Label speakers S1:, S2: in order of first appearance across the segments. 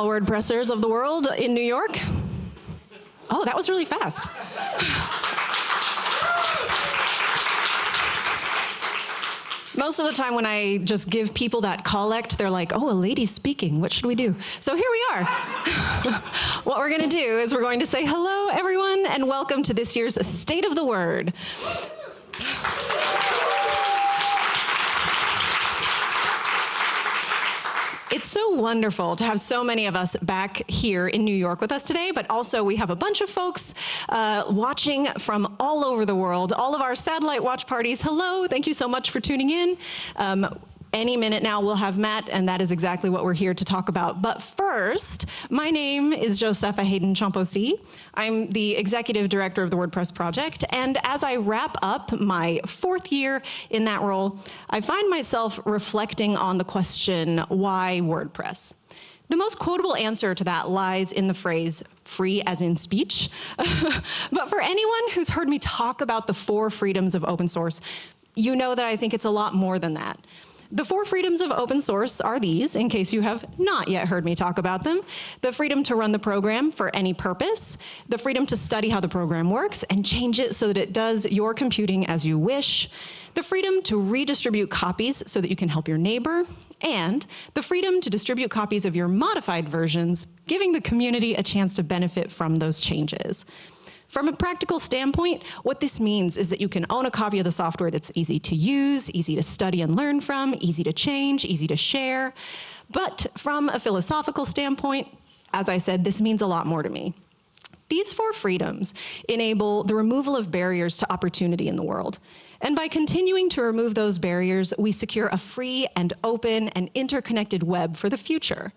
S1: all WordPressers of the world in New York. Oh, that was really fast. Most of the time when I just give people that collect, they're like, oh, a lady's speaking, what should we do? So here we are. what we're gonna do is we're going to say hello, everyone, and welcome to this year's State of the Word. It's so wonderful to have so many of us back here in New York with us today, but also we have a bunch of folks uh, watching from all over the world, all of our satellite watch parties. Hello, thank you so much for tuning in. Um, any minute now we'll have Matt, and that is exactly what we're here to talk about. But first, my name is Josepha Haden Chomphosy. I'm the executive director of the WordPress project, and as I wrap up my fourth year in that role, I find myself reflecting on the question, why WordPress? The most quotable answer to that lies in the phrase, free as in speech. but for anyone who's heard me talk about the four freedoms of open source, you know that I think it's a lot more than that. The four freedoms of open source are these, in case you have not yet heard me talk about them. The freedom to run the program for any purpose, the freedom to study how the program works and change it so that it does your computing as you wish, the freedom to redistribute copies so that you can help your neighbor, and the freedom to distribute copies of your modified versions, giving the community a chance to benefit from those changes. From a practical standpoint, what this means is that you can own a copy of the software that's easy to use, easy to study and learn from, easy to change, easy to share. But from a philosophical standpoint, as I said, this means a lot more to me. These four freedoms enable the removal of barriers to opportunity in the world. And by continuing to remove those barriers, we secure a free and open and interconnected web for the future.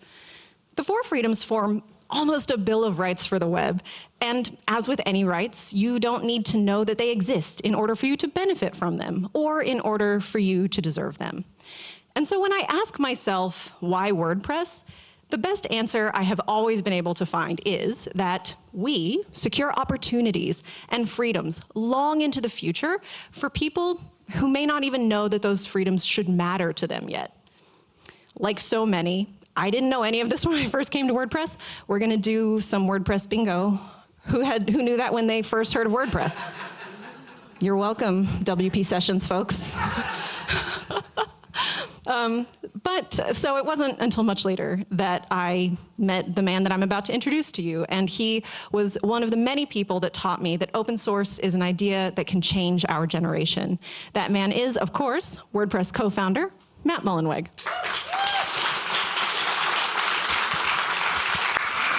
S1: The four freedoms form almost a bill of rights for the web. And as with any rights, you don't need to know that they exist in order for you to benefit from them or in order for you to deserve them. And so when I ask myself, why WordPress? The best answer I have always been able to find is that we secure opportunities and freedoms long into the future for people who may not even know that those freedoms should matter to them yet. Like so many, I didn't know any of this when I first came to WordPress. We're gonna do some WordPress bingo. Who, had, who knew that when they first heard of WordPress? You're welcome, WP Sessions folks. um, but so it wasn't until much later that I met the man that I'm about to introduce to you. And he was one of the many people that taught me that open source is an idea that can change our generation. That man is, of course, WordPress co-founder, Matt Mullenweg.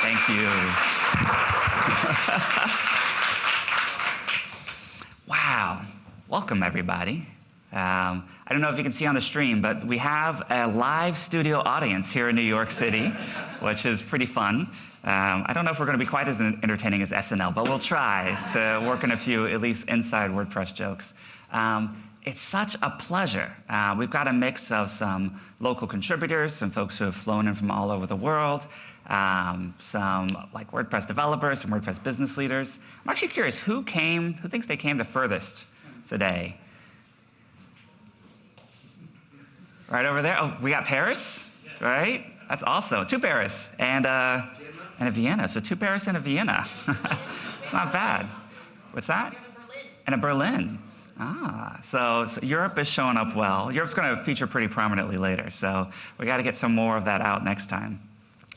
S2: Thank you. wow. Welcome, everybody. Um, I don't know if you can see on the stream, but we have a live studio audience here in New York City, which is pretty fun. Um, I don't know if we're going to be quite as entertaining as SNL, but we'll try to work in a few, at least inside WordPress jokes. Um, it's such a pleasure. Uh, we've got a mix of some local contributors, some folks who have flown in from all over the world, um, some like WordPress developers, some WordPress business leaders. I'm actually curious, who came, who thinks they came the furthest today? Right over there, oh, we got Paris, right? That's awesome, two Paris, and, uh, and a Vienna, so two Paris and a Vienna. it's not bad. What's that? And a Berlin. Ah, so, so, Europe is showing up well. Europe's going to feature pretty prominently later, so we got to get some more of that out next time.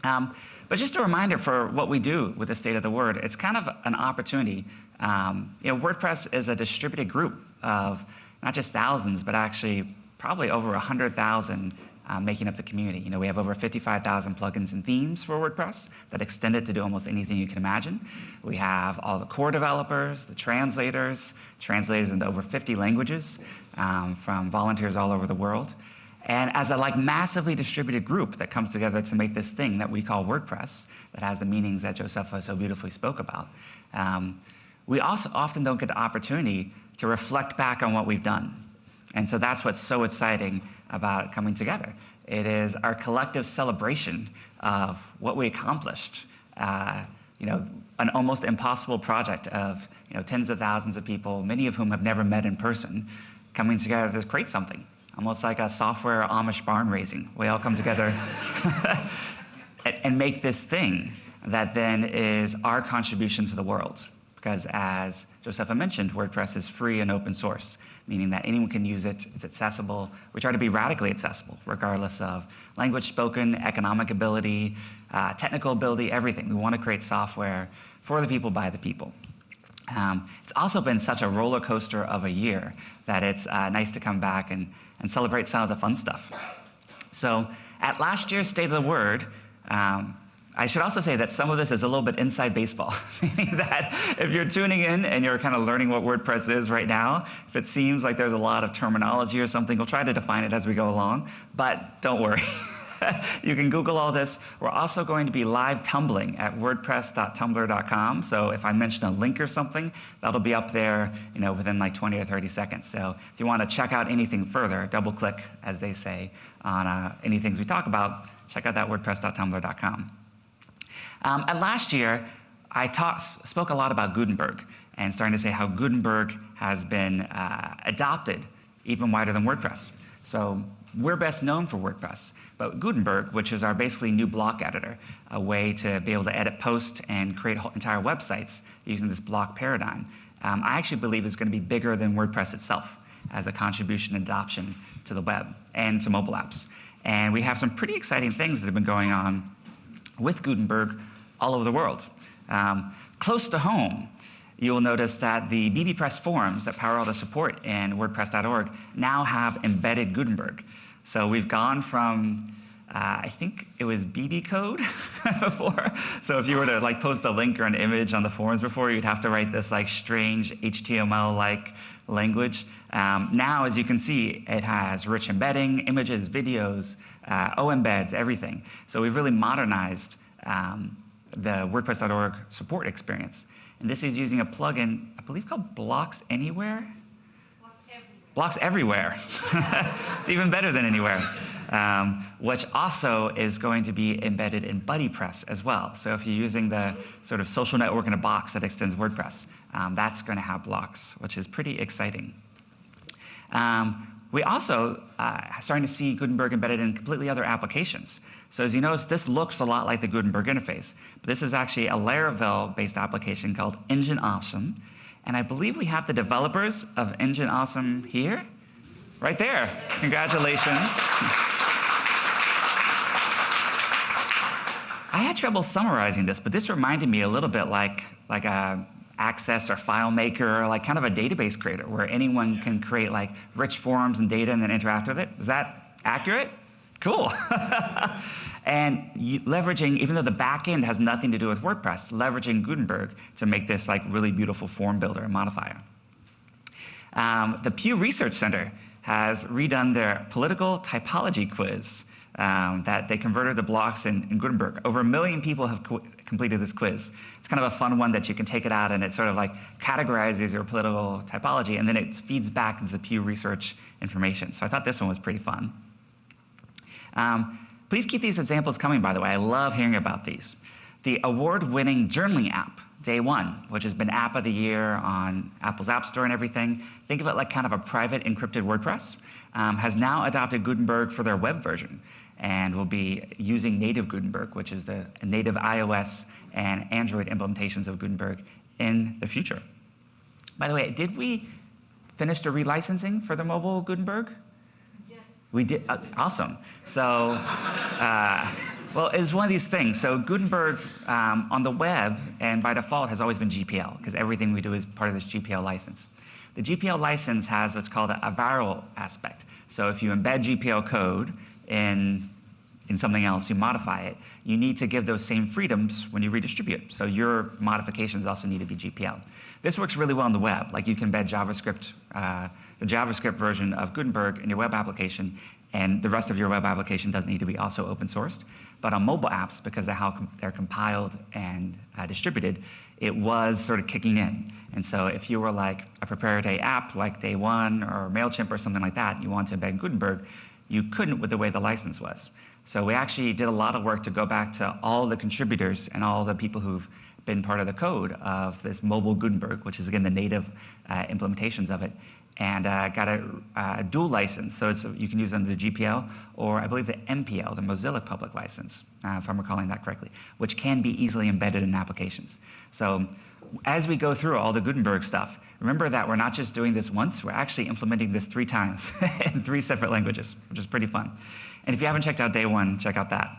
S2: Um, but just a reminder for what we do with the State of the Word, it's kind of an opportunity. Um, you know, WordPress is a distributed group of not just thousands, but actually probably over 100,000 uh, making up the community. You know, we have over 55,000 plugins and themes for WordPress that extend it to do almost anything you can imagine. We have all the core developers, the translators, translators into over 50 languages um, from volunteers all over the world. And as a like massively distributed group that comes together to make this thing that we call WordPress, that has the meanings that Josepha so beautifully spoke about, um, we also often don't get the opportunity to reflect back on what we've done. And so that's what's so exciting about coming together. It is our collective celebration of what we accomplished. Uh, you know, an almost impossible project of you know, tens of thousands of people, many of whom have never met in person, coming together to create something almost like a software Amish barn raising. We all come together. and, and make this thing that then is our contribution to the world. Because as Josepha mentioned, WordPress is free and open source, meaning that anyone can use it, it's accessible. We try to be radically accessible, regardless of language spoken, economic ability, uh, technical ability, everything. We want to create software for the people, by the people. Um, it's also been such a roller coaster of a year that it's uh, nice to come back and, and celebrate some of the fun stuff. So at last year's State of the Word, um, I should also say that some of this is a little bit inside baseball, meaning that if you're tuning in and you're kind of learning what WordPress is right now, if it seems like there's a lot of terminology or something, we'll try to define it as we go along, but don't worry. you can Google all this. We're also going to be live tumbling at wordpress.tumblr.com. So if I mention a link or something, that'll be up there you know, within like 20 or 30 seconds. So if you want to check out anything further, double click, as they say, on uh, any things we talk about, check out that wordpress.tumblr.com. Um, and last year, I talk, spoke a lot about Gutenberg and starting to say how Gutenberg has been uh, adopted even wider than WordPress. So we're best known for WordPress, but Gutenberg, which is our basically new block editor, a way to be able to edit posts and create entire websites using this block paradigm, um, I actually believe is going to be bigger than WordPress itself as a contribution and adoption to the web and to mobile apps. And we have some pretty exciting things that have been going on with Gutenberg all over the world. Um, close to home, you'll notice that the bbPress forums that power all the support in WordPress.org now have embedded Gutenberg. So we've gone from, uh, I think it was BB code before. So if you were to like post a link or an image on the forums before, you'd have to write this like strange HTML-like language. Um, now, as you can see, it has rich embedding, images, videos, uh, OEmbeds, everything. So we've really modernized um, the WordPress.org support experience. And this is using a plugin, I believe called Blocks Anywhere. Blocks everywhere. it's even better than anywhere. Um, which also is going to be embedded in BuddyPress as well. So if you're using the sort of social network in a box that extends WordPress, um, that's going to have blocks, which is pretty exciting. Um, we also uh, starting to see Gutenberg embedded in completely other applications. So as you notice, this looks a lot like the Gutenberg interface, but this is actually a Laravel-based application called Engine Awesome, and I believe we have the developers of Engine Awesome here. Right there. Congratulations. I had trouble summarizing this, but this reminded me a little bit like, like a Access or FileMaker, like kind of a database creator where anyone can create like rich forms and data and then interact with it. Is that accurate? Cool. and leveraging, even though the back end has nothing to do with WordPress, leveraging Gutenberg to make this like really beautiful form builder and modifier. Um, the Pew Research Center has redone their political typology quiz um, that they converted the blocks in, in, Gutenberg. Over a million people have co completed this quiz. It's kind of a fun one that you can take it out and it sort of like categorizes your political typology and then it feeds back into the Pew Research information. So I thought this one was pretty fun. Um, please keep these examples coming, by the way. I love hearing about these. The award-winning journaling app, Day One, which has been App of the Year on Apple's App Store and everything. Think of it like kind of a private encrypted WordPress, um, has now adopted Gutenberg for their web version and will be using native Gutenberg, which is the native iOS and Android implementations of Gutenberg in the future. By the way, did we finish the relicensing for the mobile Gutenberg? We did, uh, awesome. So, uh, well, it's one of these things. So Gutenberg um, on the web and by default has always been GPL because everything we do is part of this GPL license. The GPL license has what's called a, viral aspect. So if you embed GPL code in, in something else, you modify it, you need to give those same freedoms when you redistribute. So your modifications also need to be GPL. This works really well on the web. Like you can embed JavaScript uh, the JavaScript version of Gutenberg in your web application, and the rest of your web application doesn't need to be also open sourced. But on mobile apps, because they're how they're compiled and uh, distributed, it was sort of kicking in. And so if you were like a proprietary app like Day One or MailChimp or something like that, you want to embed Gutenberg, you couldn't with the way the license was. So we actually did a lot of work to go back to all the contributors and all the people who've been part of the code of this mobile Gutenberg, which is again the native uh, implementations of it, and uh, got a, uh, dual license. So it's, you can use under the GPL or I believe the MPL, the Mozilla Public License, uh, if I'm recalling that correctly, which can be easily embedded in applications. So as we go through all the Gutenberg stuff, remember that we're not just doing this once, we're actually implementing this three times in three separate languages, which is pretty fun. And if you haven't checked out day one, check out that.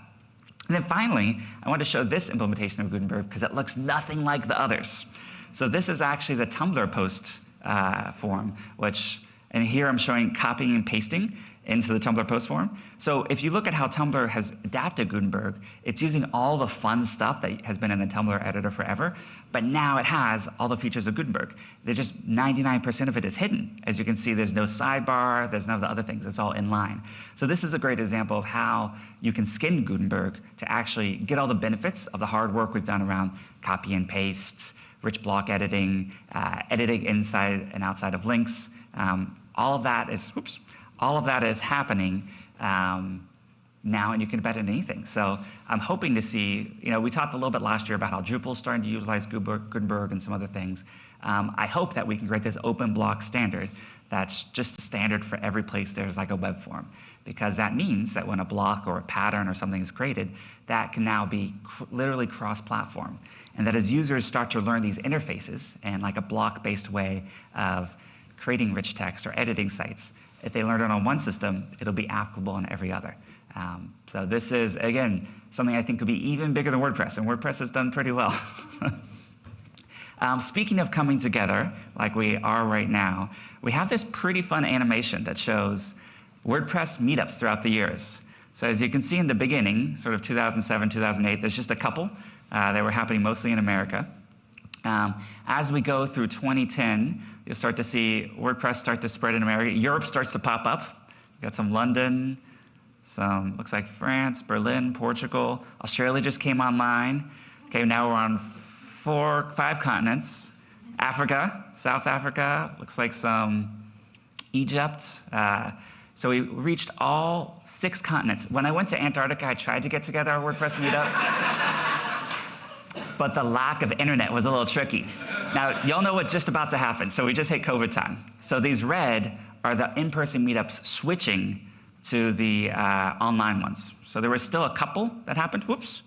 S2: And then finally, I want to show this implementation of Gutenberg because it looks nothing like the others. So this is actually the Tumblr post uh, form, which, and here I'm showing copying and pasting into the Tumblr post form. So if you look at how Tumblr has adapted Gutenberg, it's using all the fun stuff that has been in the Tumblr editor forever, but now it has all the features of Gutenberg. They're just 99% of it is hidden. As you can see, there's no sidebar, there's none of the other things, it's all in line. So this is a great example of how you can skin Gutenberg to actually get all the benefits of the hard work we've done around copy and paste, rich block editing, uh, editing inside and outside of links. Um, all of that is, oops, all of that is happening um, now, and you can it in anything. So I'm hoping to see, you know, we talked a little bit last year about how Drupal is starting to utilize Gutenberg and some other things. Um, I hope that we can create this open block standard that's just the standard for every place there's like a web form. Because that means that when a block or a pattern or something is created, that can now be cr literally cross-platform. And that as users start to learn these interfaces and like a block-based way of creating rich text or editing sites, if they learn it on one system, it'll be applicable on every other. Um, so this is, again, something I think could be even bigger than WordPress, and WordPress has done pretty well. um, speaking of coming together, like we are right now, we have this pretty fun animation that shows WordPress meetups throughout the years. So as you can see in the beginning, sort of 2007, 2008, there's just a couple. Uh, they were happening mostly in America. Um, as we go through 2010, you'll start to see WordPress start to spread in America. Europe starts to pop up. We've got some London, some looks like France, Berlin, Portugal. Australia just came online. Okay, now we're on four, five continents. Africa, South Africa, looks like some Egypt. Uh, so we reached all six continents. When I went to Antarctica, I tried to get together our WordPress meetup but the lack of internet was a little tricky. Now, y'all know what's just about to happen, so we just hit COVID time. So these red are the in-person meetups switching to the uh, online ones. So there was still a couple that happened, whoops.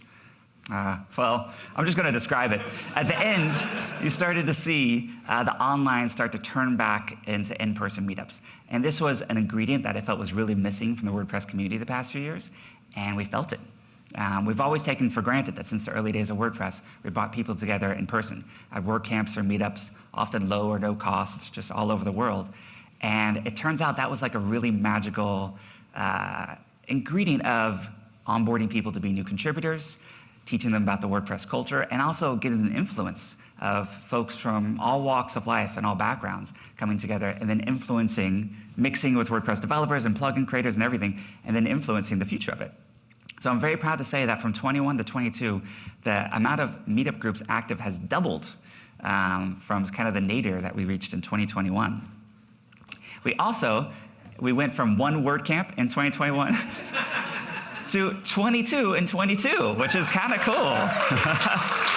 S2: Uh, well, I'm just gonna describe it. At the end, you started to see uh, the online start to turn back into in-person meetups. And this was an ingredient that I felt was really missing from the WordPress community the past few years, and we felt it. Um, we've always taken for granted that since the early days of WordPress, we brought people together in person at work camps or meetups, often low or no cost, just all over the world. And it turns out that was like a really magical uh, ingredient of onboarding people to be new contributors, teaching them about the WordPress culture, and also getting an influence of folks from all walks of life and all backgrounds coming together and then influencing, mixing with WordPress developers and plugin creators and everything, and then influencing the future of it. So I'm very proud to say that from 21 to 22, the amount of meetup groups active has doubled um, from kind of the nadir that we reached in 2021. We also, we went from one WordCamp in 2021 to 22 and 22, which is kind of cool.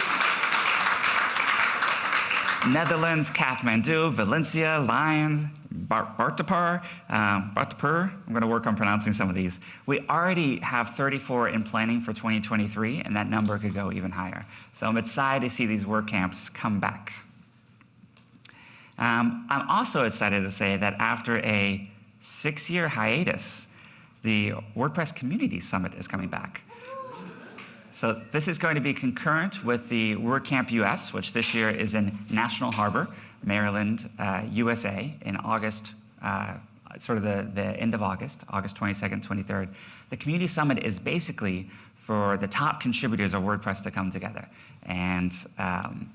S2: Netherlands, Kathmandu, Valencia, Lyon, Bartapar, um, Bartapur. I'm going to work on pronouncing some of these. We already have 34 in planning for 2023, and that number could go even higher. So I'm excited to see these work camps come back. Um, I'm also excited to say that after a six-year hiatus, the WordPress Community Summit is coming back. So this is going to be concurrent with the WordCamp US, which this year is in National Harbor, Maryland, uh, USA, in August, uh, sort of the, the end of August, August 22nd, 23rd. The Community Summit is basically for the top contributors of WordPress to come together. And um,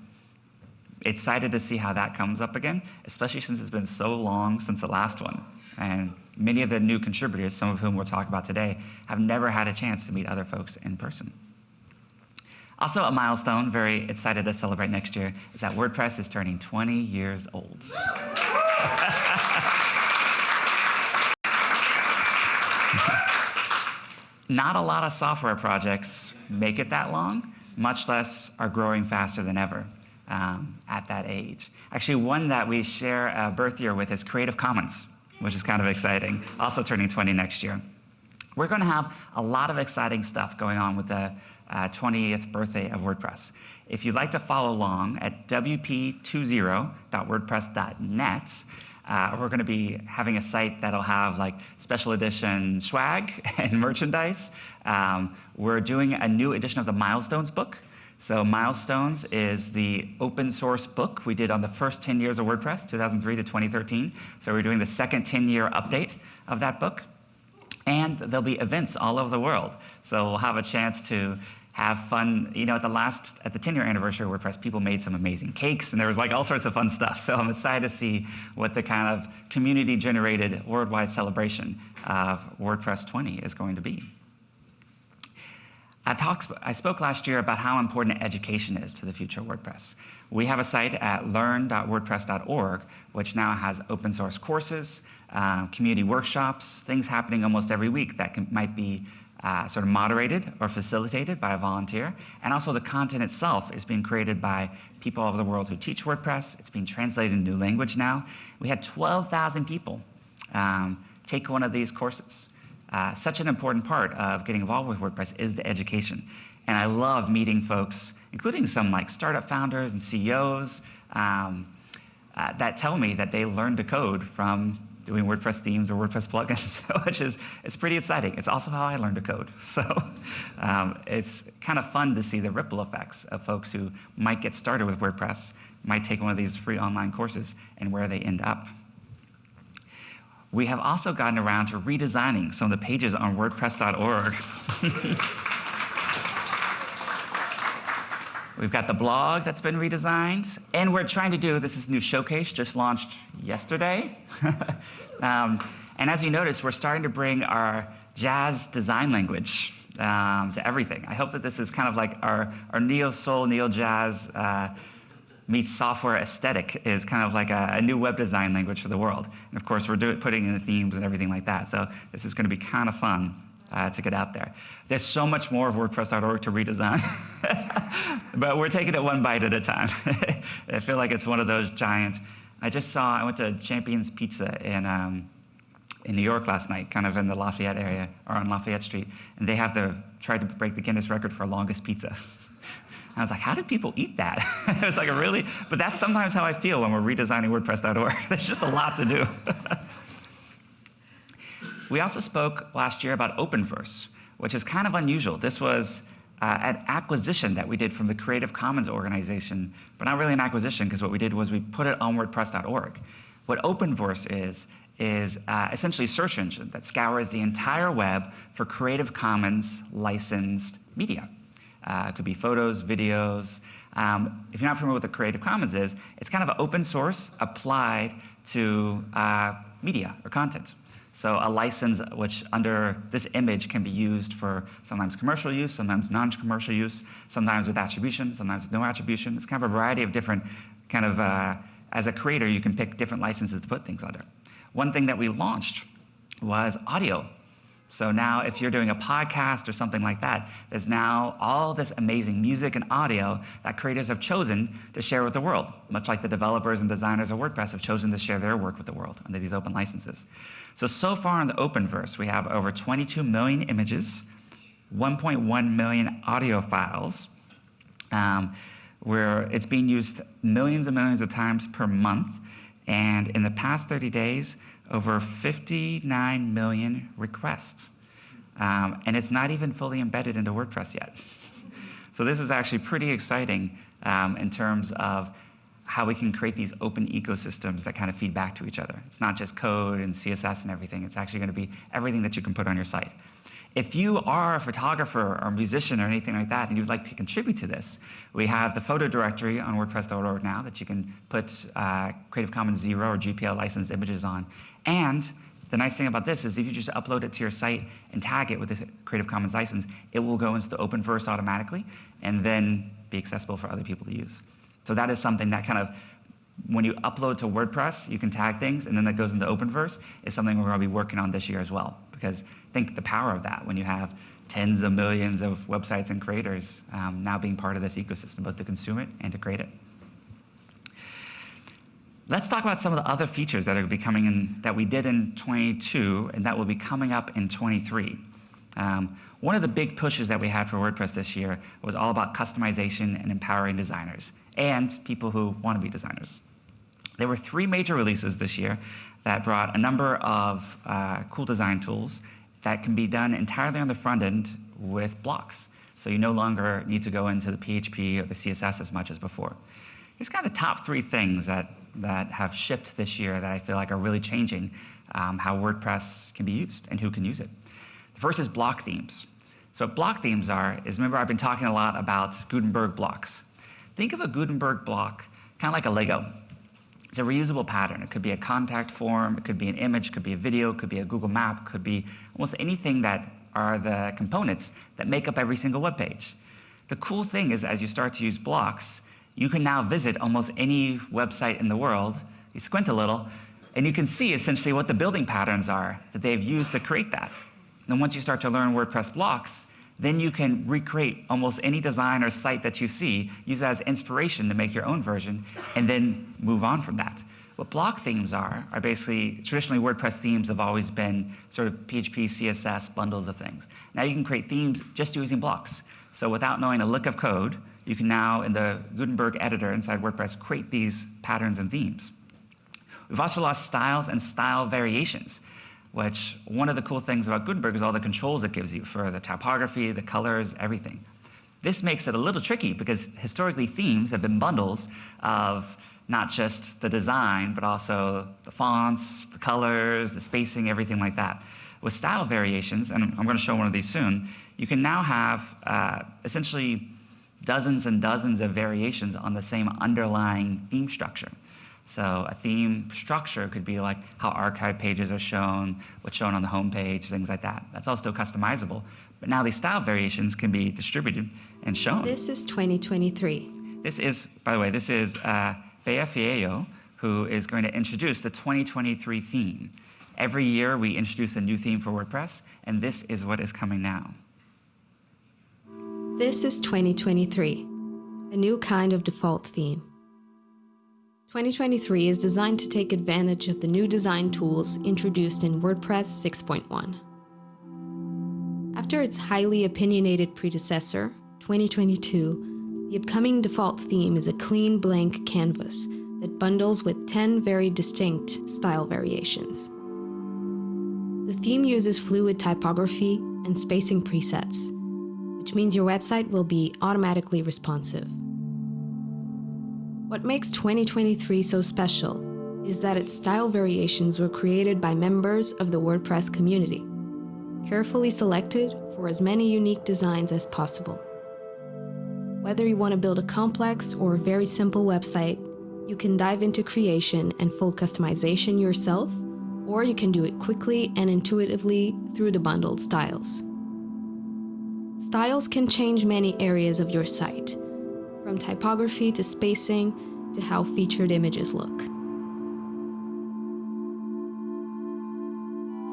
S2: excited to see how that comes up again, especially since it's been so long since the last one. And many of the new contributors, some of whom we'll talk about today, have never had a chance to meet other folks in person. Also a milestone, very excited to celebrate next year, is that WordPress is turning 20 years old. Not a lot of software projects make it that long, much less are growing faster than ever. um, at that age. Actually, one that we share a birth year with is Creative Commons, which is kind of exciting, also turning 20 next year. We're going to have a lot of exciting stuff going on with the uh, 20th birthday of WordPress. If you'd like to follow along at wp20.wordpress.net, uh, we're going to be having a site that'll have like special edition swag and merchandise. Um, we're doing a new edition of the Milestones book. So Milestones is the open source book we did on the first 10 years of WordPress, 2003 to 2013. So we're doing the second 10-year update of that book. And there'll be events all over the world. So we'll have a chance to have fun. You know, at the last, at the 10 year anniversary of WordPress, people made some amazing cakes and there was like all sorts of fun stuff. So I'm excited to see what the kind of community generated worldwide celebration of WordPress 20 is going to be. I, spoke last year about how important education is to the future of WordPress. We have a site at learn.wordpress.org, which now has open source courses, uh, community workshops, things happening almost every week that can, might be uh, sort of moderated or facilitated by a volunteer. And also the content itself is being created by people all over the world who teach WordPress. It's being translated into new language now. We had 12,000 people um, take one of these courses. Uh, such an important part of getting involved with WordPress is the education. And I love meeting folks, including some like startup founders and CEOs um, uh, that tell me that they learned to code from doing WordPress themes or WordPress plugins, which is it's pretty exciting. It's also how I learned to code. So um, it's kind of fun to see the ripple effects of folks who might get started with WordPress, might take one of these free online courses, and where they end up. We have also gotten around to redesigning some of the pages on WordPress.org. We've got the blog that's been redesigned, and we're trying to do, this is new showcase, just launched yesterday. um, and as you notice, we're starting to bring our jazz design language um, to everything. I hope that this is kind of like our, our neo-soul, neo-jazz uh, meets software aesthetic is kind of like a, a, new web design language for the world. And of course, we're putting in the themes and everything like that. So this is going to be kind of fun uh, to get out there. There's so much more of WordPress.org to redesign, but we're taking it one bite at a time. I feel like it's one of those giant. I just saw, I went to Champion's Pizza in, um, in New York last night, kind of in the Lafayette area, or on Lafayette Street, and they have to try to break the Guinness record for longest pizza. I was like, how did people eat that? it was like a really, but that's sometimes how I feel when we're redesigning WordPress.org. There's just a lot to do. We also spoke last year about Openverse, which is kind of unusual. This was uh, an acquisition that we did from the Creative Commons organization, but not really an acquisition because what we did was we put it on WordPress.org. What Openverse is, is uh, essentially a search engine that scours the entire web for Creative Commons licensed media. Uh, it could be photos, videos. Um, if you're not familiar with what the Creative Commons is, it's kind of an open source applied to uh, media or content. So a license which under this image can be used for sometimes commercial use, sometimes non-commercial use, sometimes with attribution, sometimes with no attribution. It's kind of a variety of different kind of, uh, as a creator, you can pick different licenses to put things under. One thing that we launched was audio. So now if you're doing a podcast or something like that, there's now all this amazing music and audio that creators have chosen to share with the world, much like the developers and designers of WordPress have chosen to share their work with the world under these open licenses. So, so far in the Openverse, we have over 22 million images, 1.1 million audio files, um, where it's being used millions and millions of times per month. And in the past 30 days, over 59 million requests. Um, and it's not even fully embedded into WordPress yet. so this is actually pretty exciting um, in terms of how we can create these open ecosystems that kind of feed back to each other. It's not just code and CSS and everything. It's actually going to be everything that you can put on your site. If you are a photographer or musician or anything like that and you'd like to contribute to this, we have the photo directory on WordPress.org now that you can put uh, Creative Commons Zero or GPL licensed images on. And the nice thing about this is if you just upload it to your site and tag it with this Creative Commons license, it will go into the Openverse automatically and then be accessible for other people to use. So that is something that kind of, when you upload to WordPress, you can tag things, and then that goes into Openverse, is something we're going to be working on this year as well. Because think the power of that when you have tens of millions of websites and creators um, now being part of this ecosystem, both to consume it and to create it. Let's talk about some of the other features that are be coming in that we did in 22 and that will be coming up in 23. Um, one of the big pushes that we had for WordPress this year was all about customization and empowering designers and people who want to be designers. There were three major releases this year that brought a number of uh, cool design tools that can be done entirely on the front end with blocks. So you no longer need to go into the PHP or the CSS as much as before. Here's kind of the top three things that that have shipped this year that I feel like are really changing um, how WordPress can be used and who can use it. The first is block themes. So what block themes are is, remember I've been talking a lot about Gutenberg blocks. Think of a Gutenberg block kind of like a Lego. It's a reusable pattern. It could be a contact form, it could be an image, it could be a video, it could be a Google map, it could be almost anything that are the components that make up every single web page. The cool thing is as you start to use blocks, you can now visit almost any website in the world, you squint a little, and you can see essentially what the building patterns are that they've used to create that. And then once you start to learn WordPress blocks, then you can recreate almost any design or site that you see, use that as inspiration to make your own version, and then move on from that. What block themes are, are basically, traditionally WordPress themes have always been sort of PHP, CSS, bundles of things. Now you can create themes just using blocks. So without knowing a lick of code, you can now, in the Gutenberg editor inside WordPress, create these patterns and themes. We've also lost styles and style variations, which one of the cool things about Gutenberg is all the controls it gives you for the typography, the colors, everything. This makes it a little tricky because historically themes have been bundles of not just the design, but also the fonts, the colors, the spacing, everything like that. With style variations, and I'm going to show one of these soon, you can now have uh, essentially dozens and dozens of variations on the same underlying theme structure. So a theme structure could be like how archive pages are shown, what's shown on the home page, things like that. That's all still customizable. But now these style variations can be distributed and shown.
S3: This is 2023.
S2: This is, by the way, this is uh, Bea Fialho, who is going to introduce the 2023 theme. Every year we introduce a new theme for WordPress, and this is what is coming now.
S3: This is 2023, a new kind of default theme. 2023 is designed to take advantage of the new design tools introduced in WordPress 6.1. After its highly opinionated predecessor, 2022, the upcoming default theme is a clean blank canvas that bundles with 10 very distinct style variations. The theme uses fluid typography and spacing presets, which means your website will be automatically responsive. What makes 2023 so special is that its style variations were created by members of the WordPress community, carefully selected for as many unique designs as possible. Whether you want to build a complex or very simple website, you can dive into creation and full customization yourself, or you can do it quickly and intuitively through the bundled styles. Styles can change many areas of your site, from typography to spacing to how featured images look.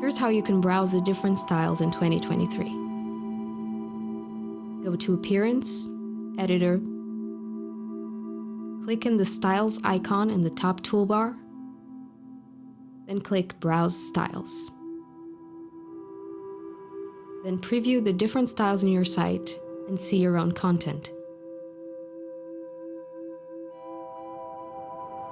S3: Here's how you can browse the different styles in 2023. Go to Appearance, Editor, click in the Styles icon in the top toolbar, then click Browse Styles. Then preview the different styles in your site and see your own content.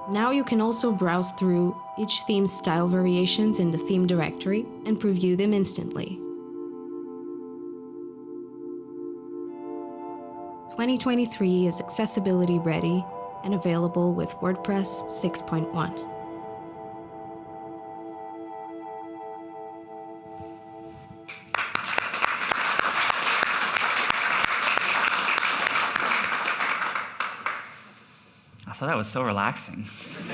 S3: Now you can also browse through each theme's style variations in the theme directory and preview them instantly. 2023 is accessibility ready and available with WordPress 6.1.
S2: So that was so relaxing.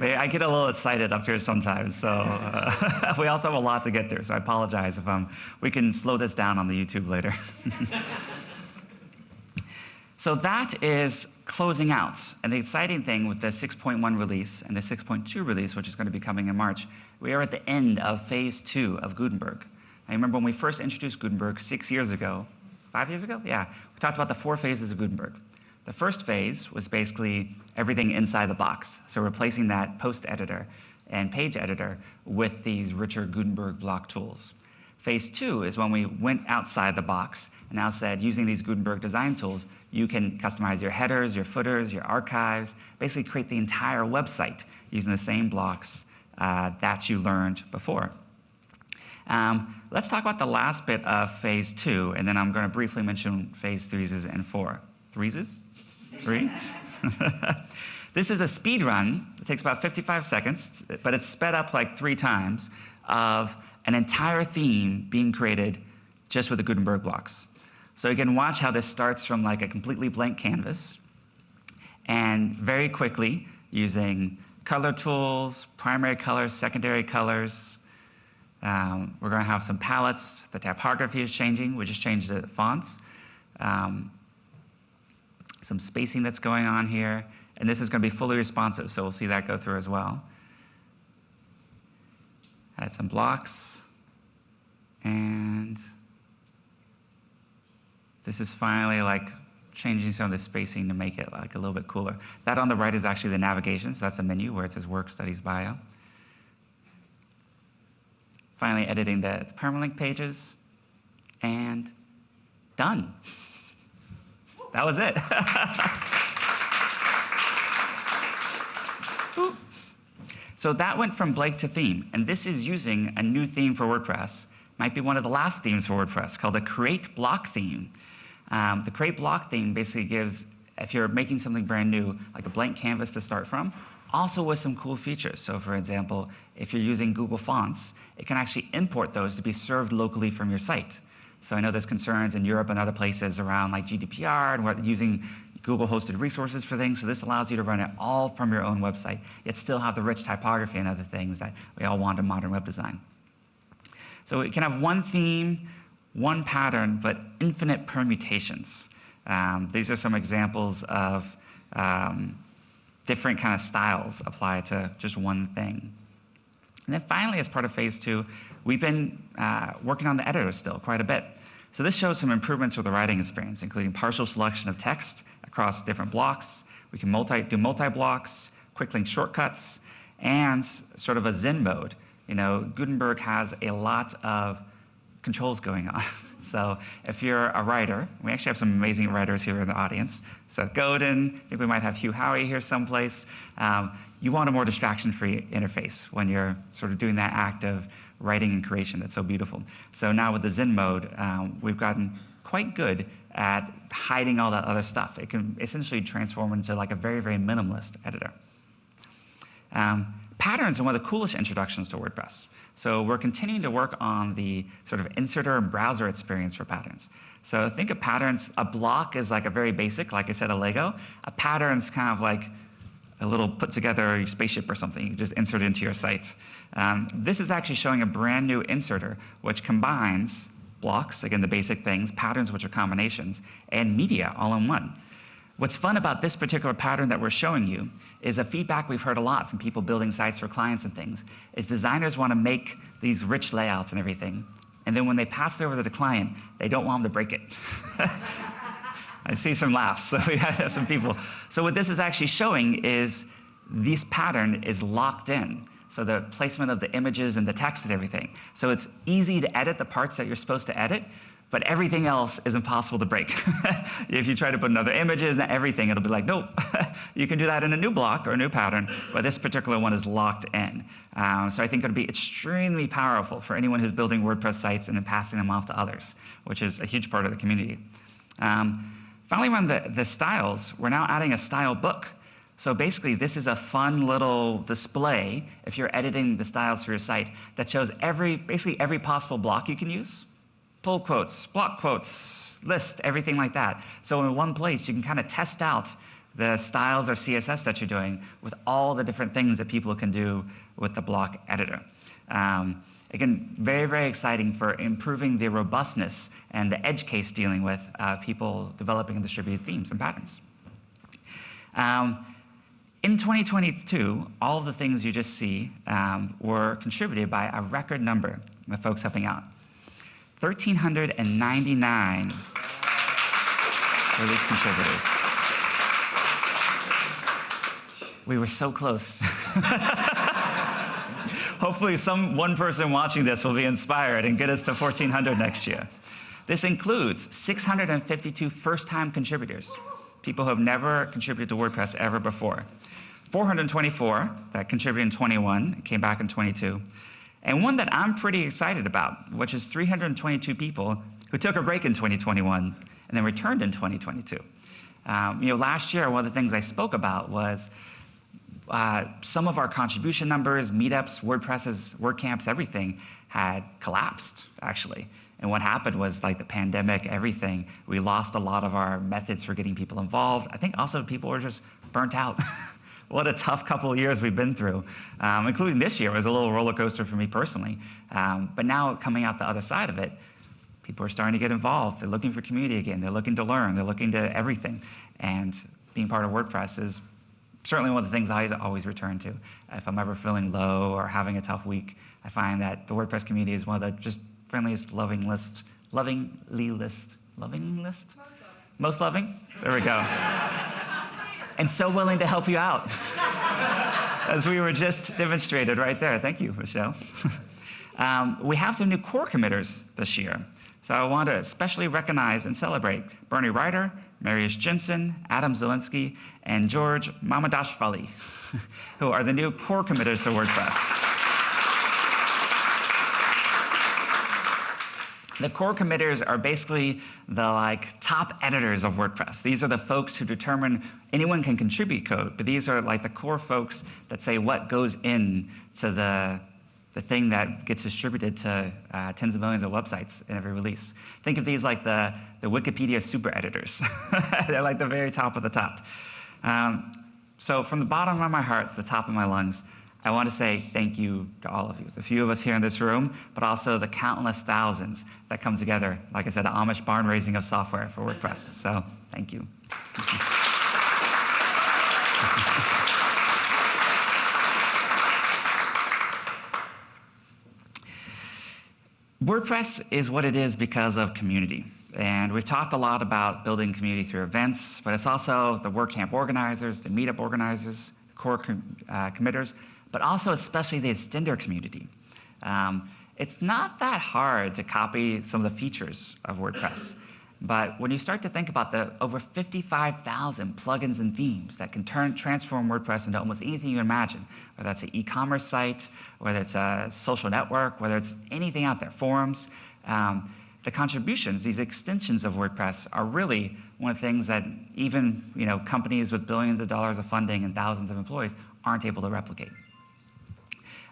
S2: I get a little excited up here sometimes, so uh, we also have a lot to get through, so I apologize if um, we can slow this down on the YouTube later. so that is closing out. And the exciting thing with the 6.1 release and the 6.2 release, which is going to be coming in March, we are at the end of phase two of Gutenberg. I remember when we first introduced Gutenberg six years ago, five years ago? Yeah, we talked about the four phases of Gutenberg. The first phase was basically everything inside the box. So replacing that post editor and page editor with these richer Gutenberg block tools. Phase two is when we went outside the box and now said, using these Gutenberg design tools, you can customize your headers, your footers, your archives, basically create the entire website using the same blocks uh, that you learned before. Um, let's talk about the last bit of phase two, and then I'm going to briefly mention phase threes and four. Threes? Three? this is a speed run. It takes about 55 seconds, but it's sped up like three times of an entire theme being created just with the Gutenberg blocks. So you can watch how this starts from like a completely blank canvas, and very quickly using color tools, primary colors, secondary colors. Um, we're going to have some palettes. The typography is changing. We just changed the fonts. Um, some spacing that's going on here. And this is going to be fully responsive, so we'll see that go through as well. Add some blocks. And this is finally like changing some of the spacing to make it like a little bit cooler. That on the right is actually the navigation, so that's a menu where it says Work Studies Bio. Finally editing the permalink pages, and done. That was it. so that went from Blake to theme, and this is using a new theme for WordPress. Might be one of the last themes for WordPress called the Create Block theme. Um, the create block theme basically gives, if you're making something brand new, like a blank canvas to start from, also with some cool features. So for example, if you're using Google Fonts, it can actually import those to be served locally from your site. So I know there's concerns in Europe and other places around like GDPR and using Google hosted resources for things. So this allows you to run it all from your own website, yet still have the rich typography and other things that we all want in modern web design. So it can have one theme, one pattern, but infinite permutations. Um, these are some examples of um, different kind of styles applied to just one thing. And then finally, as part of phase two, we've been uh, working on the editor still quite a bit. So this shows some improvements with the writing experience, including partial selection of text across different blocks. We can multi, do multi-blocks, quick link shortcuts, and sort of a Zen mode. You know, Gutenberg has a lot of controls going on. so if you're a writer, we actually have some amazing writers here in the audience. Seth Godin, I think we might have Hugh Howey here someplace. Um, you want a more distraction-free interface when you're sort of doing that act of writing and creation that's so beautiful. So now with the Zen mode, um, we've gotten quite good at hiding all that other stuff. It can essentially transform into like a very, very minimalist editor. Um, patterns are one of the coolest introductions to WordPress. So we're continuing to work on the sort of inserter and browser experience for patterns. So think of patterns, a block is like a very basic, like I said, a Lego. A pattern's kind of like a little put together spaceship or something. You just insert it into your site. Um, this is actually showing a brand new inserter, which combines blocks, again, the basic things, patterns, which are combinations, and media all in one. What's fun about this particular pattern that we're showing you is a feedback we've heard a lot from people building sites for clients and things, is designers want to make these rich layouts and everything, and then when they pass it over to the client, they don't want them to break it. I see some laughs, so we have some people. So what this is actually showing is this pattern is locked in. So the placement of the images and the text and everything. So it's easy to edit the parts that you're supposed to edit, but everything else is impossible to break. if you try to put another images and everything, it'll be like, nope, you can do that in a new block or a new pattern, but this particular one is locked in. Um, so I think it'll be extremely powerful for anyone who's building WordPress sites and then passing them off to others, which is a huge part of the community. Um, finally, around the, the styles, we're now adding a style book. So basically, this is a fun little display, if you're editing the styles for your site, that shows every, basically every possible block you can use pull quotes, block quotes, list, everything like that. So in one place, you can kind of test out the styles or CSS that you're doing with all the different things that people can do with the block editor. Um, again, very, very exciting for improving the robustness and the edge case dealing with uh, people developing and distributed themes and patterns. Um, in 2022, all of the things you just see um, were contributed by a record number of folks helping out. 1,399 for these contributors. We were so close. Hopefully some one person watching this will be inspired and get us to 1,400 next year. This includes 652 first-time contributors, people who have never contributed to WordPress ever before. 424 that contributed in 21, came back in 22, and one that I'm pretty excited about, which is 322 people who took a break in 2021 and then returned in 2022. Um, you know, last year, one of the things I spoke about was uh, some of our contribution numbers, meetups, WordPresses, WordCamps, everything had collapsed, actually. And what happened was like the pandemic, everything, we lost a lot of our methods for getting people involved. I think also people were just burnt out. what a tough couple of years we've been through, um, including this year was a little roller coaster for me personally. Um, but now coming out the other side of it, people are starting to get involved. They're looking for community again. They're looking to learn. They're looking to everything. And being part of WordPress is certainly one of the things I always return to. If I'm ever feeling low or having a tough week, I find that the WordPress community is one of the just friendliest, loving list, lovingly list, loving list? Most loving. Most loving? There we go. and so willing to help you out. As we were just demonstrated right there. Thank you, Michelle. um, we have some new core committers this year. So I want to especially recognize and celebrate Bernie Reiter, Marius Jensen, Adam Zielinski, and George Mamadashvili, who are the new core committers to WordPress. The core committers are basically the like top editors of WordPress. These are the folks who determine anyone can contribute code, but these are like the core folks that say what goes in to the, the thing that gets distributed to uh, tens of millions of websites in every release. Think of these like the, the Wikipedia super editors. They're like the very top of the top. Um, so from the bottom of my heart the top of my lungs, I want to say thank you to all of you, the few of us here in this room, but also the countless thousands that come together, like I said, Amish barn raising of software for WordPress. So thank you. WordPress is what it is because of community. And we've talked a lot about building community through events, but it's also the WordCamp organizers, the meetup organizers, the core com uh, committers, but also especially the extender community. Um, it's not that hard to copy some of the features of WordPress. But when you start to think about the over 55,000 plugins and themes that can turn, transform WordPress into almost anything you imagine, whether that's an e-commerce site, whether it's a social network, whether it's anything out there, forums, um, the contributions, these extensions of WordPress are really one of the things that even you know, companies with billions of dollars of funding and thousands of employees aren't able to replicate.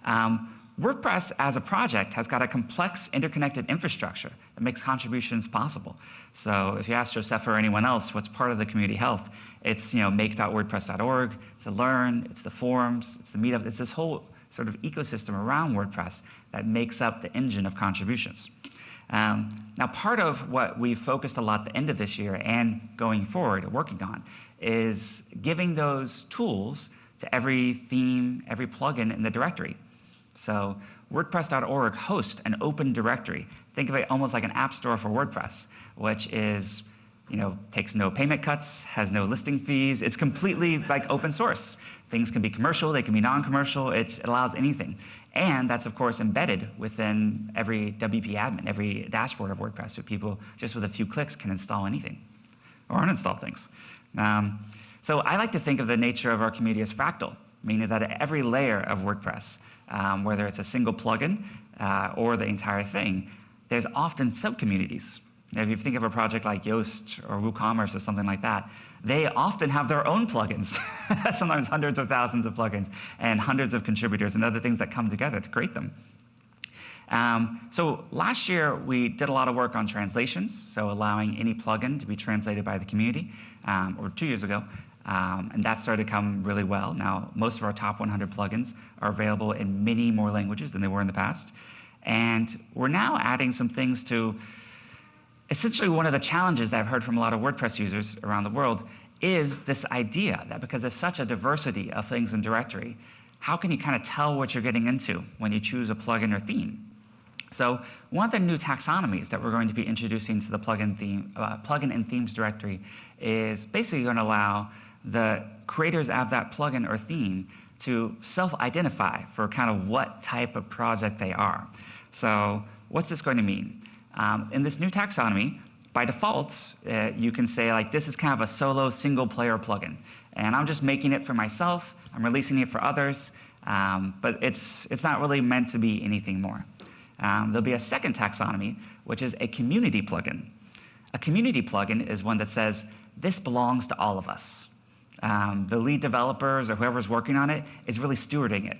S2: Um, WordPress as a project has got a complex interconnected infrastructure that makes contributions possible. So if you ask Joseph or anyone else what's part of the community health, it's you know make.wordpress.org, it's the learn, it's the forums, it's the meetup, it's this whole sort of ecosystem around WordPress that makes up the engine of contributions. Um, now part of what we've focused a lot the end of this year and going forward, working on, is giving those tools to every theme, every plugin in the directory. So WordPress.org hosts an open directory. Think of it almost like an app store for WordPress, which is, you know, takes no payment cuts, has no listing fees. It's completely like open source. Things can be commercial, they can be non-commercial. It allows anything. And that's, of course, embedded within every WP admin, every dashboard of WordPress, so people, just with a few clicks, can install anything or uninstall things. Um, so I like to think of the nature of our community as fractal, meaning that at every layer of WordPress, um, whether it's a single plugin uh, or the entire thing, there's often subcommunities. If you think of a project like Yoast or WooCommerce or something like that, they often have their own plugins, sometimes hundreds of thousands of plugins and hundreds of contributors and other things that come together to create them. Um, so last year, we did a lot of work on translations, so allowing any plugin to be translated by the community, um, or two years ago, um, and that started to come really well. Now, most of our top 100 plugins are available in many more languages than they were in the past. And we're now adding some things to essentially one of the challenges that I've heard from a lot of WordPress users around the world is this idea that because there's such a diversity of things in directory, how can you kind of tell what you're getting into when you choose a plugin or theme? So one of the new taxonomies that we're going to be introducing to the plugin, theme, uh, plugin and themes directory is basically going to allow the creators of that plugin or theme to self-identify for kind of what type of project they are. So what's this going to mean? Um, in this new taxonomy, by default, uh, you can say like, this is kind of a solo single player plugin. And I'm just making it for myself. I'm releasing it for others. Um, but it's, it's not really meant to be anything more. Um, there'll be a second taxonomy, which is a community plugin. A community plugin is one that says, this belongs to all of us. Um, the lead developers or whoever's working on it is really stewarding it.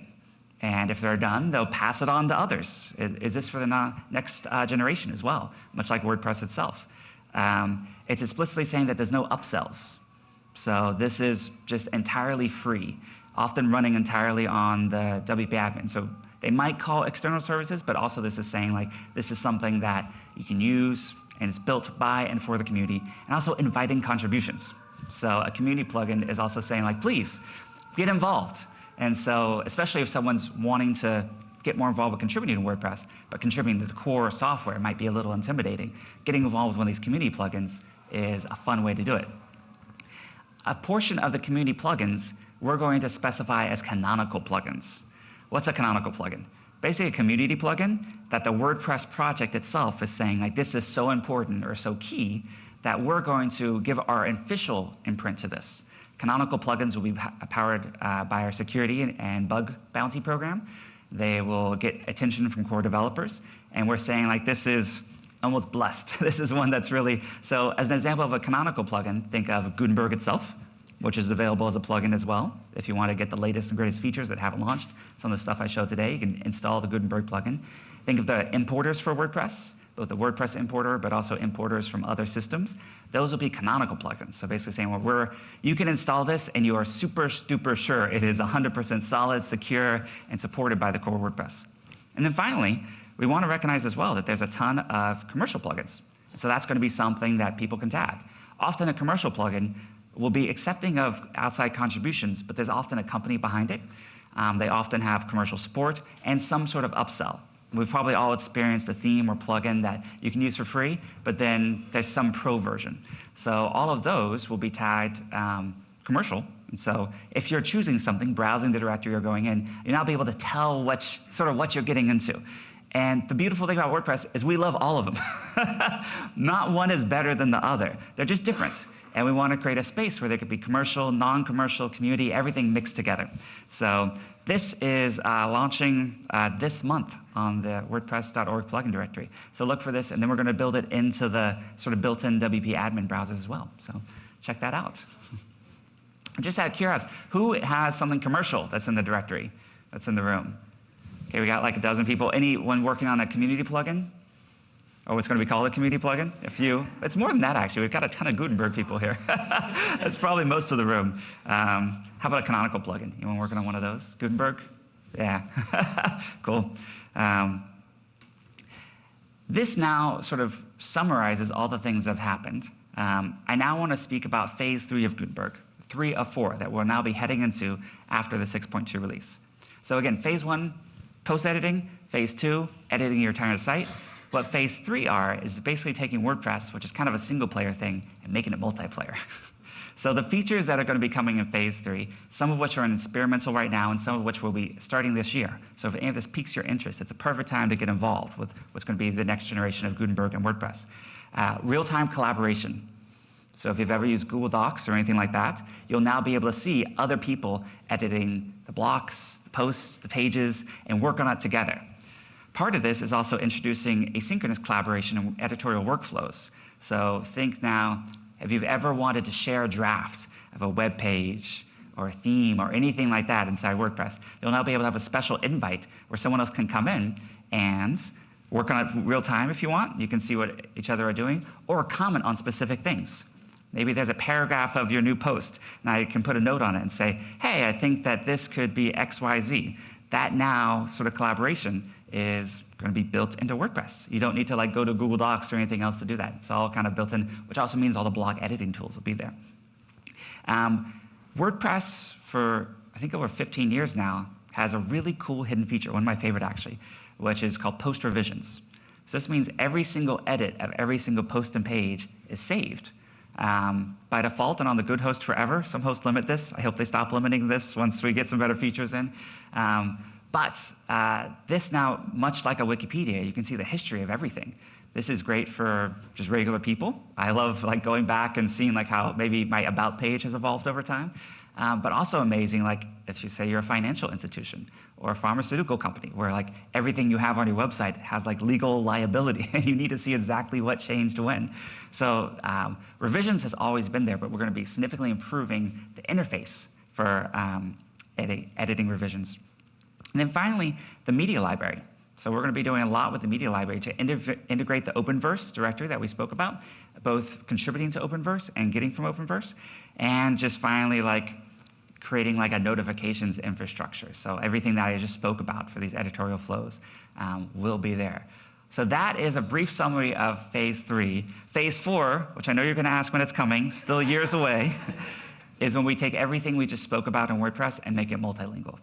S2: And if they're done, they'll pass it on to others. Is, is this for the next uh, generation as well, much like WordPress itself? Um, it's explicitly saying that there's no upsells. So this is just entirely free, often running entirely on the WP admin. So they might call external services, but also this is saying like, this is something that you can use and it's built by and for the community, and also inviting contributions. So a community plugin is also saying like, please, get involved. And so, especially if someone's wanting to get more involved with contributing to WordPress, but contributing to the core software might be a little intimidating. Getting involved with one of these community plugins is a fun way to do it. A portion of the community plugins we're going to specify as canonical plugins. What's a canonical plugin? Basically a community plugin that the WordPress project itself is saying like this is so important or so key that we're going to give our official imprint to this. Canonical plugins will be powered uh, by our security and bug bounty program. They will get attention from core developers. And we're saying like this is almost blessed. this is one that's really, so as an example of a canonical plugin, think of Gutenberg itself, which is available as a plugin as well. If you want to get the latest and greatest features that haven't launched, some of the stuff I showed today, you can install the Gutenberg plugin. Think of the importers for WordPress both the WordPress importer, but also importers from other systems. Those will be canonical plugins. So basically saying, well, we're, you can install this and you are super duper sure it is 100% solid, secure, and supported by the core WordPress. And then finally, we want to recognize as well that there's a ton of commercial plugins. And so that's going to be something that people can tag. Often a commercial plugin will be accepting of outside contributions, but there's often a company behind it. Um, they often have commercial support and some sort of upsell. We've probably all experienced a theme or plugin that you can use for free, but then there's some pro version. So all of those will be tagged um, commercial. And so if you're choosing something, browsing the directory you're going in, you'll now be able to tell what, sort of what you're getting into. And the beautiful thing about WordPress is we love all of them. Not one is better than the other. They're just different. And we want to create a space where there could be commercial, non-commercial, community, everything mixed together. So this is uh, launching uh, this month on the WordPress.org plugin directory. So look for this, and then we're going to build it into the sort of built-in WP admin browsers as well. So check that out. Just out of curiosity, who has something commercial that's in the directory, that's in the room? Okay, we got like a dozen people. Anyone working on a community plugin? or what's going to be called a community plugin. A few. It's more than that, actually. We've got a ton of Gutenberg people here. That's probably most of the room. Um, how about a canonical plugin? Anyone working on one of those? Gutenberg? Yeah. cool. Um, this now sort of summarizes all the things that have happened. Um, I now want to speak about phase three of Gutenberg, three of four that we'll now be heading into after the 6.2 release. So again, phase one, post-editing. Phase two, editing your entire site. What phase three are is basically taking WordPress, which is kind of a single player thing, and making it multiplayer. so the features that are going to be coming in phase three, some of which are in experimental right now, and some of which will be starting this year. So if any of this piques your interest, it's a perfect time to get involved with what's going to be the next generation of Gutenberg and WordPress. Uh, Real-time collaboration. So if you've ever used Google Docs or anything like that, you'll now be able to see other people editing the blocks, the posts, the pages, and work on it together. Part of this is also introducing asynchronous collaboration and editorial workflows. So think now, if you've ever wanted to share a draft of a web page or a theme or anything like that inside WordPress, you'll now be able to have a special invite where someone else can come in and work on it real time if you want. You can see what each other are doing, or comment on specific things. Maybe there's a paragraph of your new post, and I can put a note on it and say, hey, I think that this could be X, Y, Z. That now sort of collaboration is going to be built into WordPress. You don't need to like go to Google Docs or anything else to do that. It's all kind of built in, which also means all the blog editing tools will be there. Um, WordPress, for I think over 15 years now, has a really cool hidden feature, one of my favorite actually, which is called post revisions. So this means every single edit of every single post and page is saved. um, by default and on the good host forever. Some hosts limit this. I hope they stop limiting this once we get some better features in. Um, but uh, this now, much like a Wikipedia, you can see the history of everything. This is great for just regular people. I love like going back and seeing like how maybe my about page has evolved over time. Um, but also amazing, like if you say you're a financial institution or a pharmaceutical company, where like everything you have on your website has like legal liability, and you need to see exactly what changed when. So um, revisions has always been there, but we're going to be significantly improving the interface for um, edit editing revisions. And then finally, the media library. So we're going to be doing a lot with the media library to integrate the Openverse directory that we spoke about, both contributing to Openverse and getting from Openverse, and just finally like creating like a notifications infrastructure. So everything that I just spoke about for these editorial flows um, will be there. So that is a brief summary of phase three. Phase four, which I know you're gonna ask when it's coming, still years away, is when we take everything we just spoke about in WordPress and make it multilingual.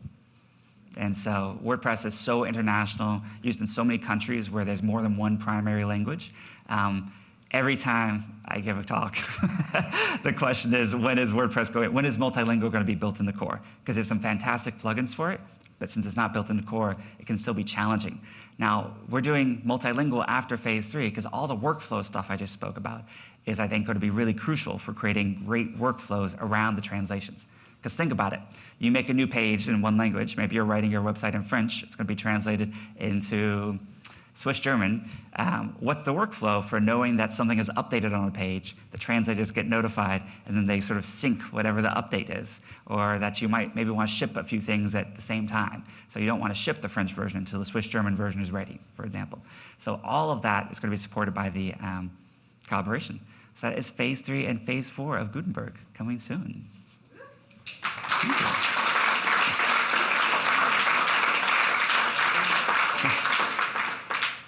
S2: And so WordPress is so international, used in so many countries where there's more than one primary language. Um, every time I give a talk, the question is, when is WordPress going, when is multilingual going to be built in the core? Because there's some fantastic plugins for it, but since it's not built in the core, it can still be challenging. Now, we're doing multilingual after phase three because all the workflow stuff I just spoke about is, I think, going to be really crucial for creating great workflows around the translations. Because think about it. You make a new page in one language. Maybe you're writing your website in French. It's going to be translated into Swiss German, um, what's the workflow for knowing that something is updated on a page? The translators get notified, and then they sort of sync whatever the update is, or that you might maybe want to ship a few things at the same time. So you don't want to ship the French version until the Swiss German version is ready, for example. So all of that is going to be supported by the um, collaboration. So that is phase three and phase four of Gutenberg coming soon.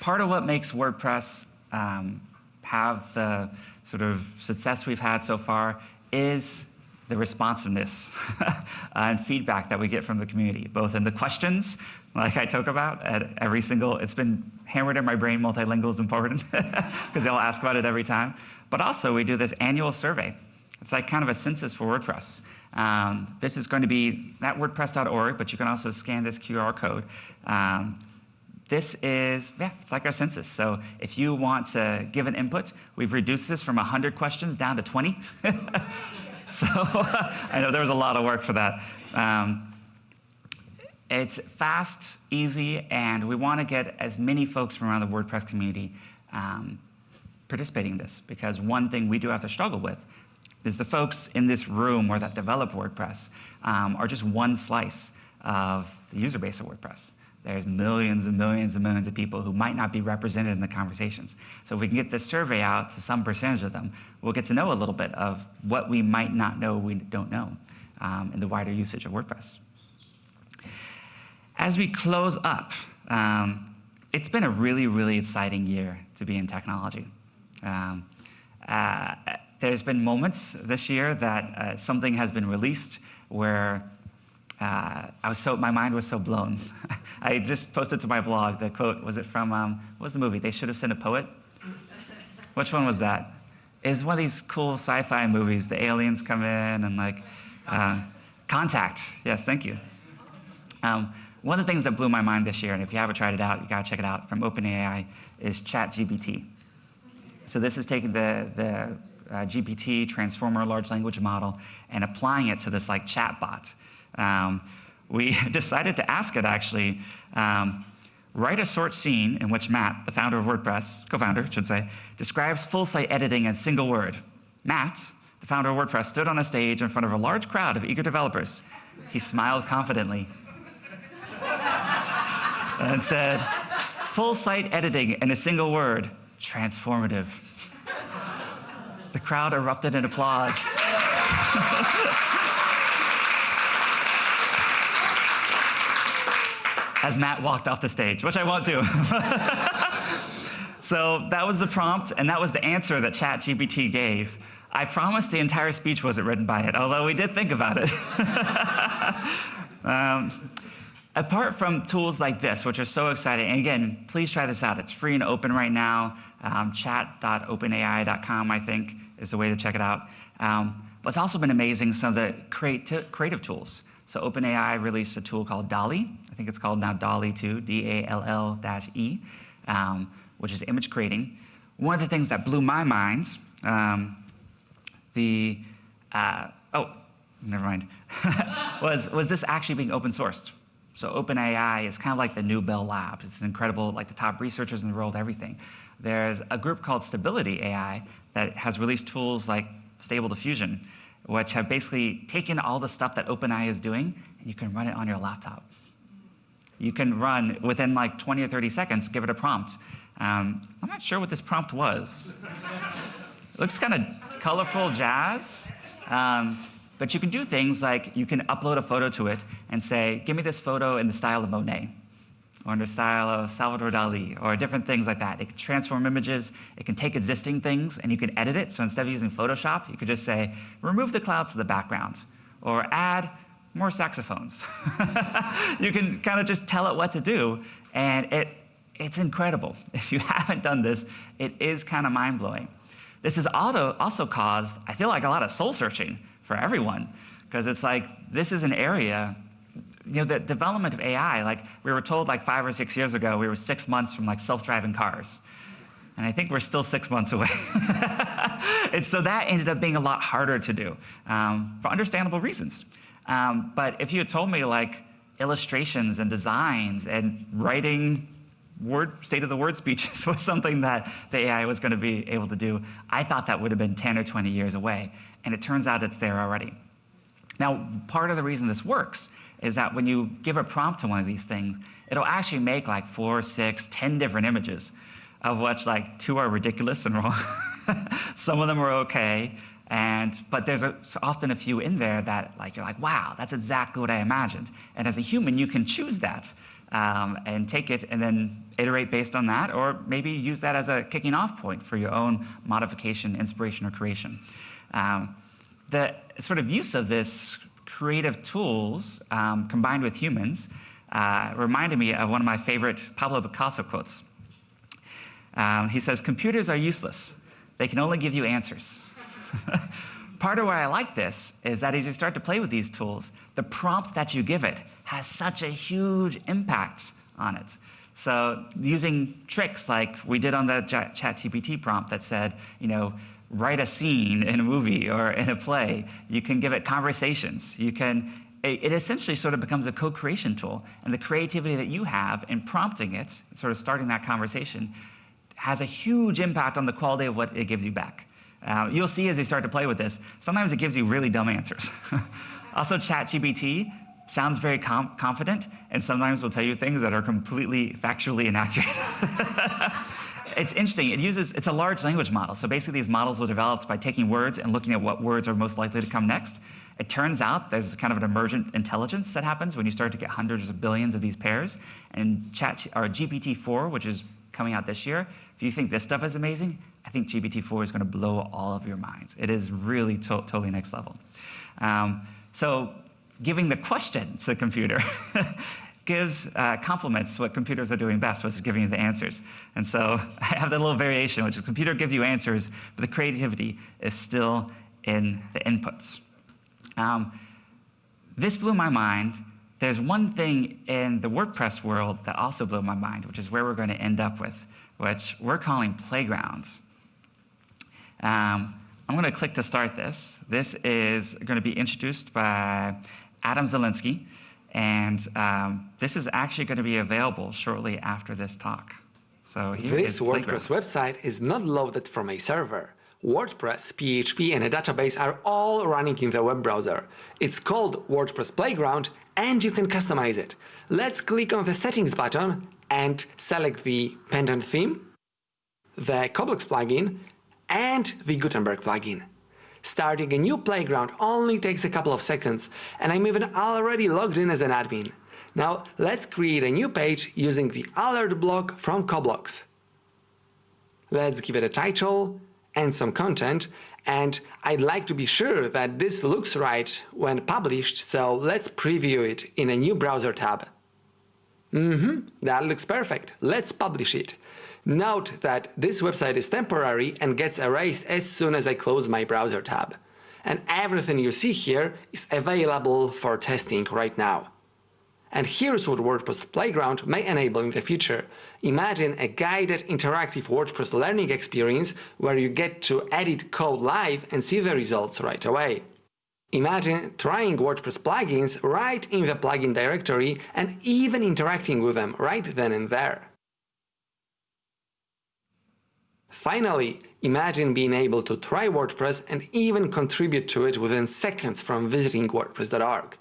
S2: Part of what makes WordPress um, have the sort of success we've had so far is the responsiveness and feedback that we get from the community, both in the questions, like I talk about at every single, it's been hammered in my brain, multilingual is important, because they'll ask about it every time. But also we do this annual survey. It's like kind of a census for WordPress. Um, this is going to be at wordpress.org, but you can also scan this QR code. Um, this is, yeah, it's like our census. So if you want to give an input, we've reduced this from 100 questions down to 20. so I know there was a lot of work for that. Um, it's fast, easy, and we want to get as many folks from around the WordPress community um, participating in this, because one thing we do have to struggle with is the folks in this room or that develop WordPress um, are just one slice of the user base of WordPress there's millions and millions and millions of people who might not be represented in the conversations. So if we can get this survey out to some percentage of them, we'll get to know a little bit of what we might not know we don't know um, in the wider usage of WordPress. As we close up, um, it's been a really, really exciting year to be in technology. Um, uh, there's been moments this year that uh, something has been released where uh, I was so, my mind was so blown. I just posted to my blog the quote, was it from, um, what was the movie? They should have sent a poet? Which one was that? It was one of these cool sci-fi movies. The aliens come in and like, uh, Contact, yes, thank you. Um, one of the things that blew my mind this year, and if you haven't tried it out, you gotta check it out, from OpenAI, is ChatGPT. So this is taking the, the uh, GPT transformer large language model and applying it to this like chatbot um, we decided to ask it actually, um, write a short scene in which Matt, the founder of WordPress, co-founder, should say, describes full site editing in a single word. Matt, the founder of WordPress, stood on a stage in front of a large crowd of eager developers. He smiled confidently and said, full site editing in a single word, transformative. The crowd erupted in applause. as Matt walked off the stage, which I won't do. so that was the prompt, and that was the answer that ChatGPT gave. I promise the entire speech wasn't written by it, although we did think about it. um, apart from tools like this, which are so exciting, and again, please try this out. It's free and open right now. Um, chat.openai.com, I think, is the way to check it out. Um, but it's also been amazing some of the creati creative tools. So OpenAI released a tool called DALL-E. I think it's called now DALL-E 2, D-A-L-L-E, um, which is image creating. One of the things that blew my mind, um, the, uh, oh, never mind, was, was this actually being open sourced. So OpenAI is kind of like the new Bell Labs. It's incredible, like the top researchers in the world, everything. There's a group called Stability AI that has released tools like Stable Diffusion, which have basically taken all the stuff that OpenAI is doing, and you can run it on your laptop. You can run within like 20 or 30 seconds, give it a prompt. Um, I'm not sure what this prompt was. it looks kind of colorful jazz. Um, but you can do things like you can upload a photo to it and say, give me this photo in the style of Monet or in the style of Salvador Dali, or different things like that. It can transform images, it can take existing things, and you can edit it. So instead of using Photoshop, you could just say, remove the clouds to the background, or add more saxophones. you can kind of just tell it what to do, and it, it's incredible. If you haven't done this, it is kind of mind-blowing. This has also caused, I feel like, a lot of soul searching for everyone, because it's like, this is an area you know, the development of AI, like we were told like five or six years ago, we were six months from like self-driving cars. And I think we're still six months away. and so that ended up being a lot harder to do um, for understandable reasons. Um, but if you had told me like illustrations and designs and writing word state of the word speeches was something that the AI was going to be able to do, I thought that would have been 10 or 20 years away. And it turns out it's there already. Now, part of the reason this works is that when you give a prompt to one of these things, it'll actually make like four, six, ten different images, of which like two are ridiculous and wrong. Some of them are okay, and but there's a, often a few in there that like you're like, wow, that's exactly what I imagined. And as a human, you can choose that um, and take it and then iterate based on that, or maybe use that as a kicking off point for your own modification, inspiration, or creation. Um, the sort of use of this creative tools um, combined with humans uh, reminded me of one of my favorite Pablo Picasso quotes. Um, he says, computers are useless. They can only give you answers. Part of why I like this is that as you start to play with these tools, the prompt that you give it has such a huge impact on it. So using tricks like we did on the ChatGPT prompt that said, you know, write a scene in a movie or in a play. You can give it conversations. You can, it essentially sort of becomes a co-creation tool. And the creativity that you have in prompting it, sort of starting that conversation, has a huge impact on the quality of what it gives you back. Uh, you'll see as you start to play with this, sometimes it gives you really dumb answers. also, ChatGPT sounds very confident, and sometimes will tell you things that are completely factually inaccurate. it's interesting. It uses, it's a large language model. So basically these models were developed by taking words and looking at what words are most likely to come next. It turns out there's kind of an emergent intelligence that happens when you start to get hundreds of billions of these pairs. And chat, or GPT-4, which is coming out this year, if you think this stuff is amazing, I think GPT-4 is going to blow all of your minds. It is really to totally next level. Um, so giving the question to the computer gives uh, complements what computers are doing best, which is giving you the answers. And so I have that little variation, which is computer gives you answers, but the creativity is still in the inputs. Um, this blew my mind. There's one thing in the WordPress world that also blew my mind, which is where we're going to end up with, which we're calling playgrounds. Um, I'm going to click to start this. This is going to be introduced by Adam Zielinski. And um, this is actually going to be available shortly after this talk. So here
S4: this WordPress website is not loaded from a server. WordPress, PHP and a database are all running in the web browser. It's called WordPress Playground and you can customize it. Let's click on the settings button and select the Pendant theme, the CoBlocks plugin and the Gutenberg plugin. Starting a new playground only takes a couple of seconds, and I'm even already logged in as an admin. Now let's create a new page using the alert block from CoBlocks. Let's give it a title and some content, and I'd like to be sure that this looks right when published, so let's preview it in a new browser tab. Mm-hmm, that looks perfect. Let's publish it. Note that this website is temporary and gets erased as soon as I close my browser tab. And everything you see here is available for testing right now. And here's what WordPress Playground may enable in the future. Imagine a guided interactive WordPress learning experience where you get to edit code live and see the results right away. Imagine trying WordPress plugins right in the plugin directory and even interacting with them right then and there. Finally, imagine being able to try WordPress and even contribute to it within seconds from visiting WordPress.org.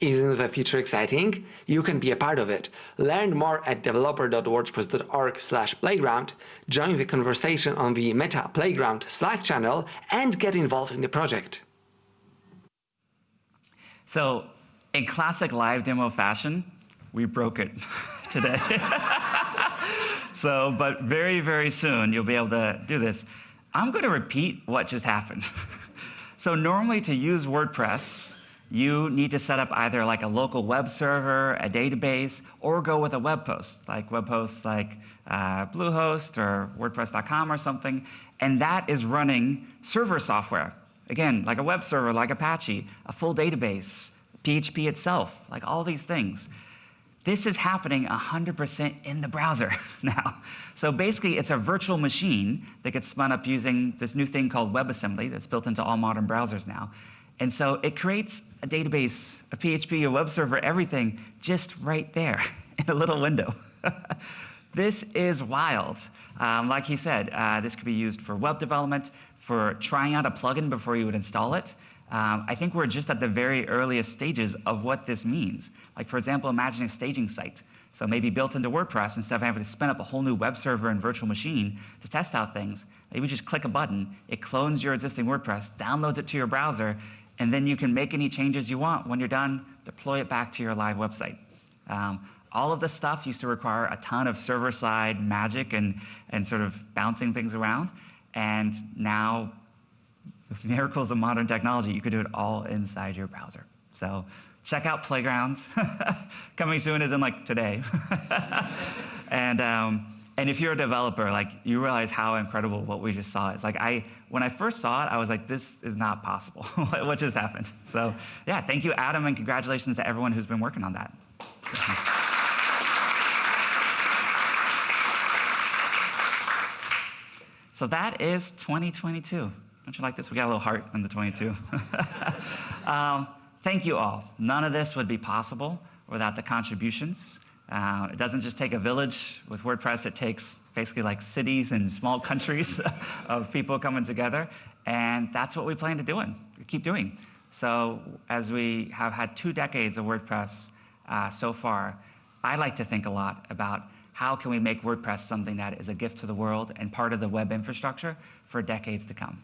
S4: Isn't the future exciting? You can be a part of it. Learn more at developer.wordpress.org playground, join the conversation on the Meta Playground Slack channel, and get involved in the project.
S2: So, in classic live demo fashion, we broke it today. so, but very, very soon you'll be able to do this. I'm going to repeat what just happened. so normally to use WordPress, you need to set up either like a local web server, a database, or go with a web host, like web hosts like uh, Bluehost or WordPress.com or something, and that is running server software. Again, like a web server, like Apache, a full database, PHP itself, like all these things. This is happening 100% in the browser now. So basically, it's a virtual machine that gets spun up using this new thing called WebAssembly that's built into all modern browsers now. And so it creates a database, a PHP, a web server, everything just right there in a little window. this is wild. Um, like he said, uh, this could be used for web development, for trying out a plugin before you would install it. Um, I think we're just at the very earliest stages of what this means. Like, for example, imagine a staging site. So maybe built into WordPress, instead of having to spin up a whole new web server and virtual machine to test out things, maybe just click a button, it clones your existing WordPress, downloads it to your browser, and then you can make any changes you want. When you're done, deploy it back to your live website. Um, all of this stuff used to require a ton of server-side magic and, and sort of bouncing things around. And now, with miracles of modern technology, you could do it all inside your browser. So check out Playgrounds. Coming soon is in like today. and um, and if you're a developer, like you realize how incredible what we just saw is. Like I, when I first saw it, I was like, this is not possible. what just happened? So yeah, thank you, Adam, and congratulations to everyone who's been working on that. so that is 2022. Don't you like this? We got a little heart on the 22. um, thank you all. None of this would be possible without the contributions uh, it doesn't just take a village with WordPress, it takes basically like cities and small countries of people coming together. And that's what we plan to do and keep doing. So as we have had two decades of WordPress uh, so far, I like to think a lot about how can we make WordPress something that is a gift to the world and part of the web infrastructure for decades to come.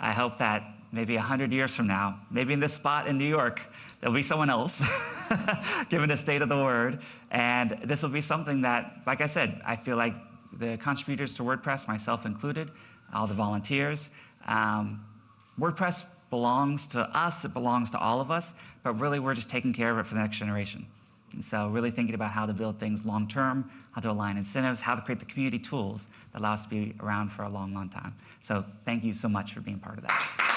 S2: I hope that maybe 100 years from now, maybe in this spot in New York, there'll be someone else, given the state of the word, and this will be something that, like I said, I feel like the contributors to WordPress, myself included, all the volunteers, um, WordPress belongs to us, it belongs to all of us, but really we're just taking care of it for the next generation. And so really thinking about how to build things long term, how to align incentives, how to create the community tools that allow us to be around for a long, long time. So thank you so much for being part of that.